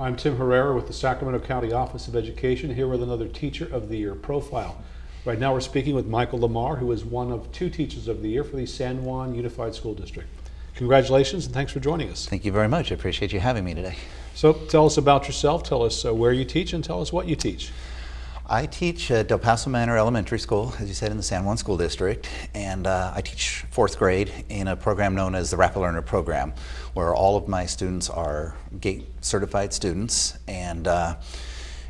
I'm Tim Herrera with the Sacramento County Office of Education, here with another Teacher of the Year profile. Right now we're speaking with Michael Lamar, who is one of two Teachers of the Year for the San Juan Unified School District. Congratulations and thanks for joining us. Thank you very much. I appreciate you having me today. So tell us about yourself, tell us uh, where you teach, and tell us what you teach. I teach at Del Paso Manor Elementary School, as you said, in the San Juan School District, and uh, I teach fourth grade in a program known as the Rapid Learner Program, where all of my students are GATE certified students, and uh,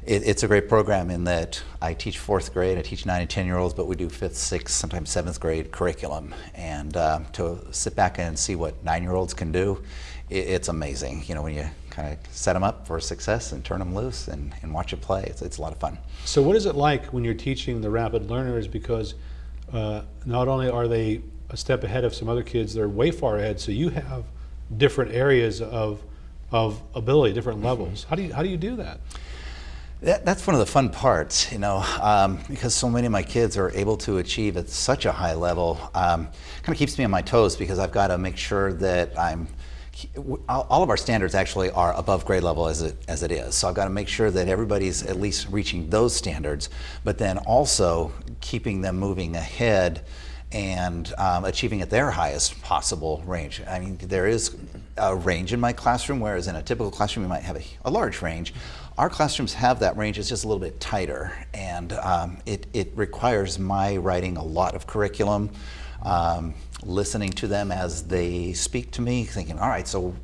it, it's a great program in that I teach fourth grade, I teach nine and 10 year olds, but we do fifth, sixth, sometimes seventh grade curriculum, and uh, to sit back and see what nine year olds can do, it, it's amazing, you know, when you kind of set them up for success and turn them loose and, and watch it play. It's, it's a lot of fun. So what is it like when you're teaching the rapid learners? Because uh, not only are they a step ahead of some other kids, they're way far ahead. So you have different areas of of ability, different levels. How do you how do you do that? That, that's one of the fun parts, you know, um, because so many of my kids are able to achieve at such a high level. Um, kind of keeps me on my toes because I've got to make sure that I'm all of our standards actually are above grade level as it, as it is. So I've got to make sure that everybody's at least reaching those standards, but then also keeping them moving ahead and um, achieving at their highest possible range. I mean, there is a range in my classroom, whereas in a typical classroom you might have a, a large range. Our classrooms have that range, it's just a little bit tighter, and um, it, it requires my writing a lot of curriculum, um, listening to them as they speak to me, thinking, all right, so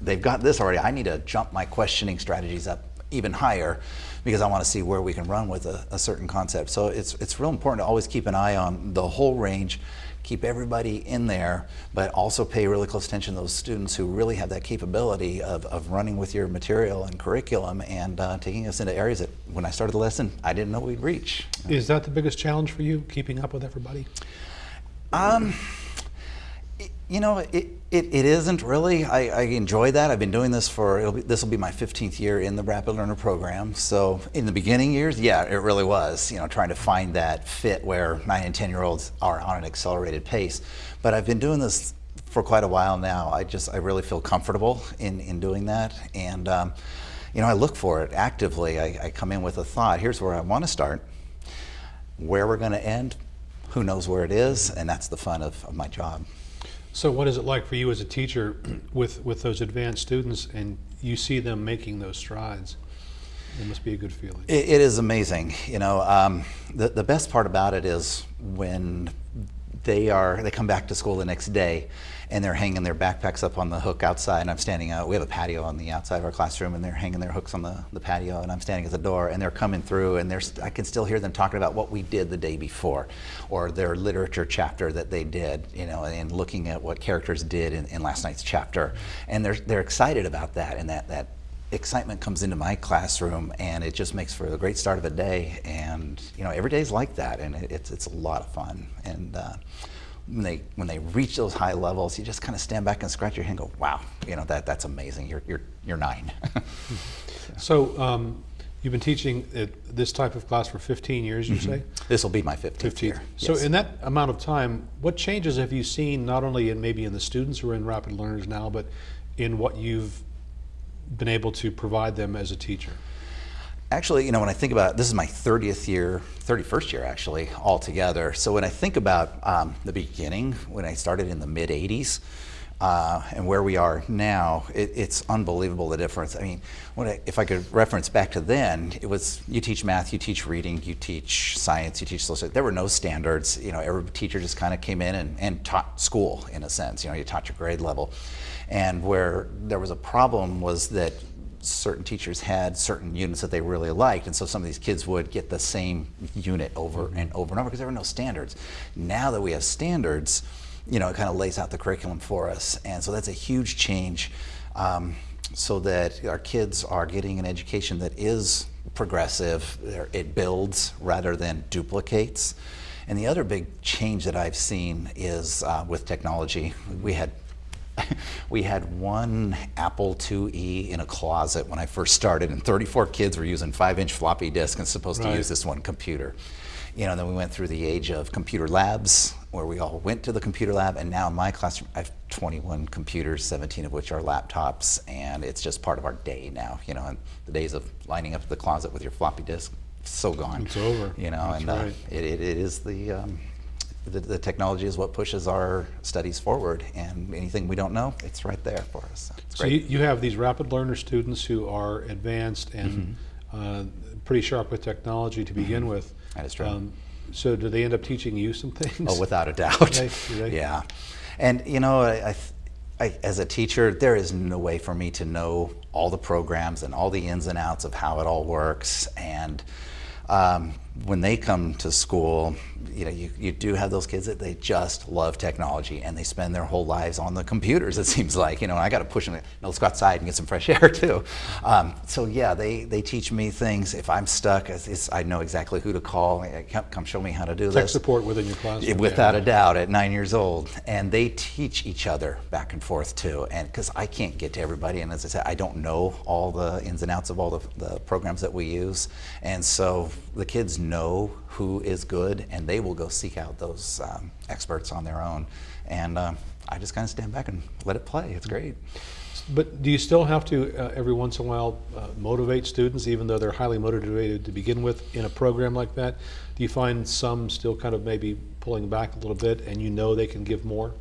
they've got this already. I need to jump my questioning strategies up even higher because I want to see where we can run with a, a, certain concept. So it's, it's real important to always keep an eye on the whole range, keep everybody in there, but also pay really close attention to those students who really have that capability of, of running with your material and curriculum and uh, taking us into areas that when I started the lesson, I didn't know we'd reach. Is that the biggest challenge for you, keeping up with everybody? Um, you know, it, it, it isn't really. I, I, enjoy that. I've been doing this for, this will be my 15th year in the Rapid Learner program. So in the beginning years, yeah, it really was, you know, trying to find that fit where nine and 10 year olds are on an accelerated pace. But I've been doing this for quite a while now. I just, I really feel comfortable in, in doing that. And, um, you know, I look for it actively. I, I come in with a thought, here's where I want to start, where we're going to end, who knows where it is, and that's the fun of, of my job. So what is it like for you as a teacher with, with those advanced students and you see them making those strides? It must be a good feeling. it, it is amazing. You know, um, the, the best part about it is when they are they come back to school the next day and they're hanging their backpacks up on the hook outside and I'm standing out. We have a patio on the outside of our classroom and they're hanging their hooks on the, the patio and I'm standing at the door and they're coming through and there's I can still hear them talking about what we did the day before or their literature chapter that they did, you know, and looking at what characters did in, in last night's chapter. And they're, they're excited about that and that, that excitement comes into my classroom and it just makes for a great start of a day and you know every day's like that and it, it's it's a lot of fun and uh, when they when they reach those high levels you just kind of stand back and scratch your head and go wow you know that that's amazing you're you're you're nine so um, you've been teaching this type of class for 15 years you mm -hmm. say this will be my 15th, 15th. year so yes. in that amount of time what changes have you seen not only in maybe in the students who are in rapid learners now but in what you've been able to provide them as a teacher? Actually, you know, when I think about this is my 30th year, 31st year actually, altogether. So when I think about um, the beginning, when I started in the mid 80s, uh, and where we are now, it, it's unbelievable the difference. I mean, I, if I could reference back to then, it was you teach math, you teach reading, you teach science, you teach social. There were no standards. You know, every teacher just kind of came in and, and taught school in a sense. You know, you taught your grade level, and where there was a problem was that certain teachers had certain units that they really liked, and so some of these kids would get the same unit over and over and over because there were no standards. Now that we have standards you know, it kind of lays out the curriculum for us. And so that's a huge change um, so that our kids are getting an education that is progressive, it builds rather than duplicates. And the other big change that I've seen is uh, with technology. We had we had one Apple IIe in a closet when I first started, and 34 kids were using five-inch floppy disk and supposed right. to use this one computer. You know, then we went through the age of computer labs, where we all went to the computer lab, and now in my classroom, I have 21 computers, 17 of which are laptops, and it's just part of our day now. You know, and the days of lining up the closet with your floppy disk, so gone. It's over. You know, That's and uh, it, it, it is the, um, the the technology is what pushes our studies forward, and anything we don't know, it's right there for us. So it's So you, you have these rapid learner students who are advanced and uh, pretty sharp with technology to begin with. Mm-hmm. That is true. Um, so do they end up teaching you some things? Oh, without a doubt. Yeah, and you know, I, I, I, as a teacher, there is no way for me to know all the programs and all the ins and outs of how it all works. And um, when they come to school, you know, you, you do have those kids that they just love technology and they spend their whole lives on the computers. It seems like you know, I got to push them. No, let's go outside and get some fresh air too. Um, so yeah, they they teach me things. If I'm stuck, I know exactly who to call. Come, come show me how to do Tech this. support within your classroom. Yeah, Without a doubt, at nine years old, and they teach each other back and forth too. And because I can't get to everybody, and as I said, I don't know all the ins and outs of all the, the programs that we use, and so the kids know who is good, and they will go seek out those um, experts on their own. And um, I just kind of stand back and let it play. It's great. But do you still have to, uh, every once in a while, uh, motivate students, even though they're highly motivated to begin with in a program like that? Do you find some still kind of maybe pulling back a little bit and you know they can give more?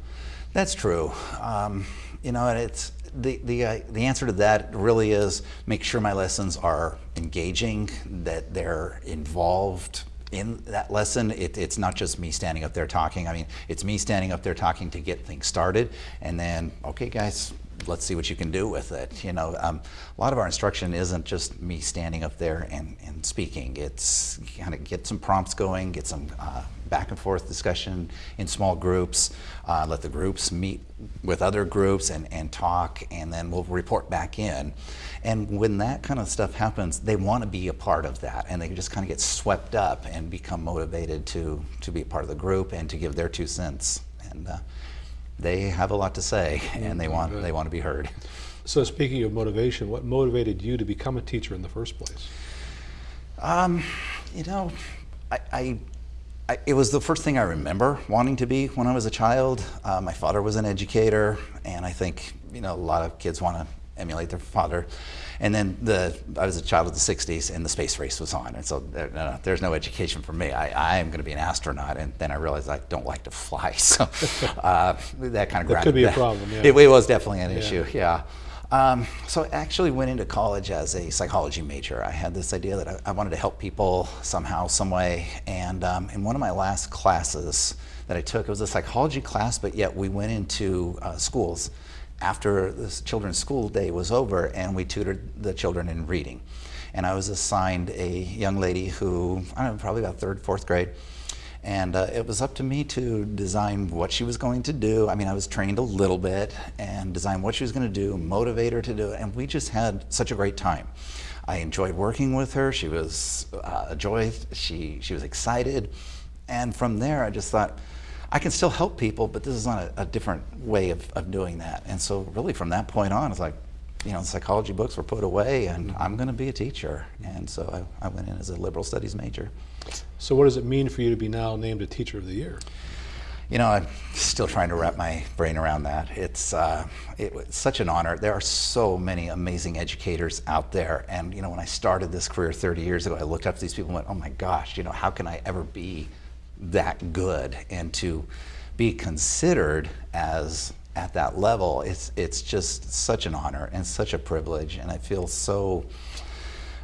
That's true. Um, you know, and it's the the uh, the answer to that really is make sure my lessons are engaging, that they're involved in that lesson. It, it's not just me standing up there talking. I mean, it's me standing up there talking to get things started, and then okay, guys. Let's see what you can do with it. You know, um, a lot of our instruction isn't just me standing up there and, and speaking. It's kind of get some prompts going, get some uh, back and forth discussion in small groups, uh, let the groups meet with other groups and, and talk, and then we'll report back in. And when that kind of stuff happens, they want to be a part of that, and they just kind of get swept up and become motivated to, to be a part of the group and to give their two cents. And uh, they have a lot to say, and they want, they want to be heard. So speaking of motivation, what motivated you to become a teacher in the first place? Um, you know, I, I, I, it was the first thing I remember wanting to be when I was a child. Uh, my father was an educator, and I think you know a lot of kids want to emulate their father. And then the I was a child of the '60s, and the space race was on, and so there, no, no, there's no education for me. I, I am going to be an astronaut, and then I realized I don't like to fly, so uh, that kind of That could be a problem, yeah. It, it was definitely an Yeah. issue. Yeah. Um, so I actually went into college as a psychology major. I had this idea that I, I wanted to help people somehow, some way. And um, in one of my last classes that I took, it was a psychology class, but yet we went into uh, schools after the children's school day was over and we tutored the children in reading. And I was assigned a young lady who, I don't know, probably about third, fourth grade. And uh, it was up to me to design what she was going to do. I mean, I was trained a little bit and design what she was going to do, motivate her to do it. And we just had such a great time. I enjoyed working with her. She was uh, a joy. She, she was excited. And from there, I just thought, I can still help people, but this is on a, a different way of, of doing that. And so, really, from that point on, it's like, you know, psychology books were put away, and I'm going to be a teacher. And so I, I went in as a liberal studies major. So what does it mean for you to be now named a Teacher of the Year? You know, I'm still trying to wrap my brain around that. It's uh, it was such an honor. There are so many amazing educators out there, and you know, when I started this career 30 years ago, I looked up to these people and went, "Oh my gosh, you know, how can I ever be that good?" And to be considered as at that level, it's it's just such an honor and such a privilege, and I feel so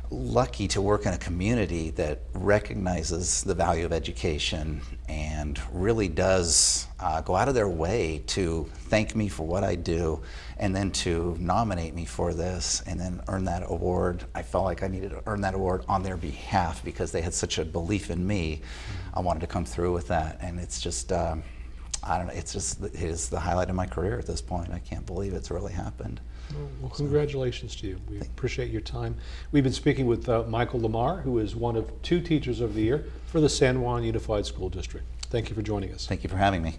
lucky to work in a community that recognizes the value of education and really does uh, go out of their way to thank me for what I do and then to nominate me for this and then earn that award. I felt like I needed to earn that award on their behalf because they had such a belief in me. I wanted to come through with that and it's just um, I don't know, it's just it is the highlight of my career at this point. I can't believe it's really happened. Well, congratulations to you. We appreciate your time. We've been speaking with uh, Michael Lamar, who is one of two Teachers of the Year for the San Juan Unified School District. Thank you for joining us. Thank you for having me.